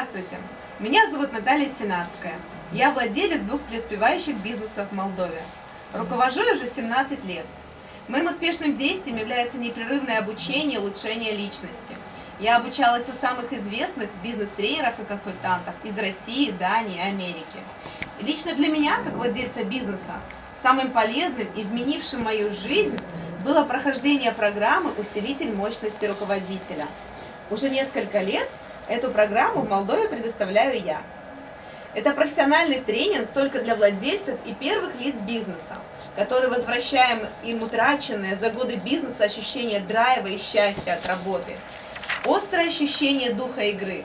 Здравствуйте, меня зовут Наталья Сенатская. Я владелец двух преуспевающих бизнесов в Молдове. Руковожу уже 17 лет. Моим успешным действием является непрерывное обучение и улучшение личности. Я обучалась у самых известных бизнес-тренеров и консультантов из России, Дании Америки. Лично для меня, как владельца бизнеса, самым полезным, изменившим мою жизнь, было прохождение программы «Усилитель мощности руководителя». Уже несколько лет Эту программу в Молдове предоставляю я. Это профессиональный тренинг только для владельцев и первых лиц бизнеса, который возвращаем им утраченное за годы бизнеса ощущение драйва и счастья от работы. Острое ощущение духа игры.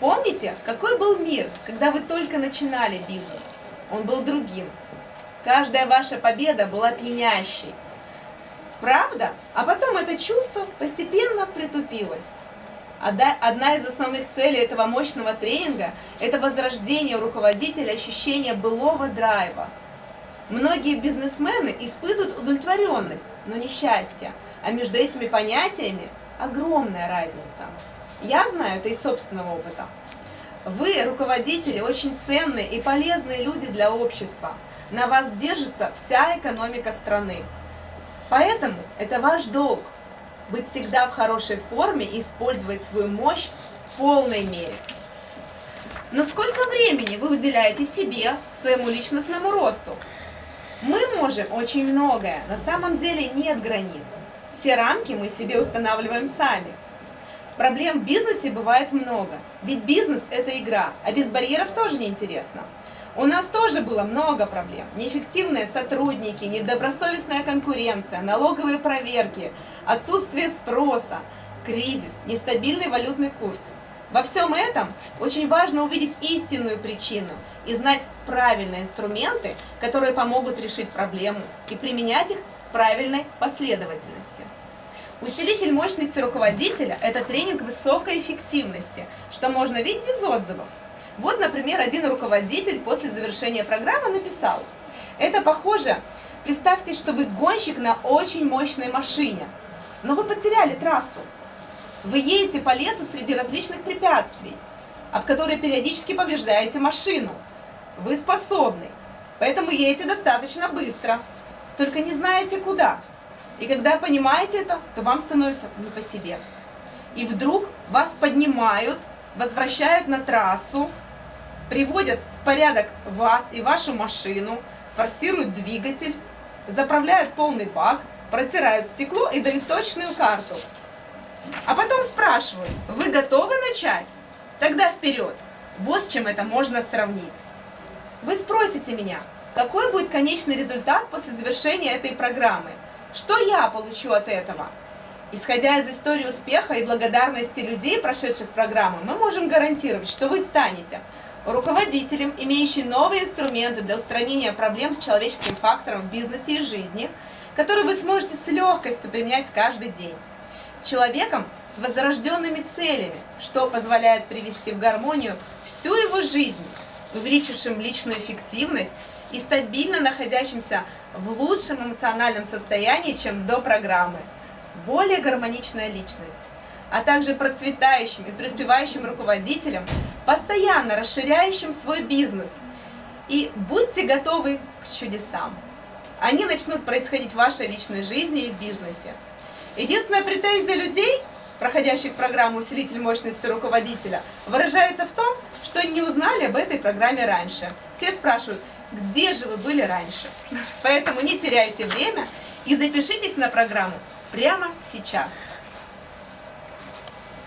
Помните, какой был мир, когда вы только начинали бизнес? Он был другим. Каждая ваша победа была пьянящей. Правда? А потом это чувство постепенно притупилось. Одна из основных целей этого мощного тренинга – это возрождение у руководителя ощущения былого драйва. Многие бизнесмены испытывают удовлетворенность, но не счастье, а между этими понятиями огромная разница. Я знаю это из собственного опыта. Вы, руководители, очень ценные и полезные люди для общества. На вас держится вся экономика страны. Поэтому это ваш долг быть всегда в хорошей форме и использовать свою мощь в полной мере. Но сколько времени вы уделяете себе, своему личностному росту? Мы можем очень многое, на самом деле нет границ. Все рамки мы себе устанавливаем сами. Проблем в бизнесе бывает много, ведь бизнес – это игра, а без барьеров тоже неинтересно. У нас тоже было много проблем. Неэффективные сотрудники, недобросовестная конкуренция, налоговые проверки, отсутствие спроса, кризис, нестабильный валютный курс. Во всем этом очень важно увидеть истинную причину и знать правильные инструменты, которые помогут решить проблему и применять их в правильной последовательности. Усилитель мощности руководителя – это тренинг высокой эффективности, что можно видеть из отзывов. Вот, например, один руководитель после завершения программы написал. Это похоже, представьте, что вы гонщик на очень мощной машине, но вы потеряли трассу. Вы едете по лесу среди различных препятствий, об которые периодически повреждаете машину. Вы способны, поэтому едете достаточно быстро, только не знаете куда. И когда понимаете это, то вам становится не по себе. И вдруг вас поднимают, возвращают на трассу, приводят в порядок вас и вашу машину, форсируют двигатель, заправляют полный бак, протирают стекло и дают точную карту. А потом спрашивают, вы готовы начать? Тогда вперед. Вот с чем это можно сравнить. Вы спросите меня, какой будет конечный результат после завершения этой программы? Что я получу от этого? Исходя из истории успеха и благодарности людей, прошедших программу, мы можем гарантировать, что вы станете руководителем, имеющим новые инструменты для устранения проблем с человеческим фактором в бизнесе и жизни, которые вы сможете с легкостью применять каждый день. Человеком с возрожденными целями, что позволяет привести в гармонию всю его жизнь, увеличившим личную эффективность и стабильно находящимся в лучшем эмоциональном состоянии, чем до программы. Более гармоничная личность а также процветающим и преуспевающим руководителям, постоянно расширяющим свой бизнес. И будьте готовы к чудесам. Они начнут происходить в вашей личной жизни и в бизнесе. Единственная претензия людей, проходящих программу «Усилитель мощности руководителя», выражается в том, что не узнали об этой программе раньше. Все спрашивают, где же вы были раньше? Поэтому не теряйте время и запишитесь на программу прямо сейчас.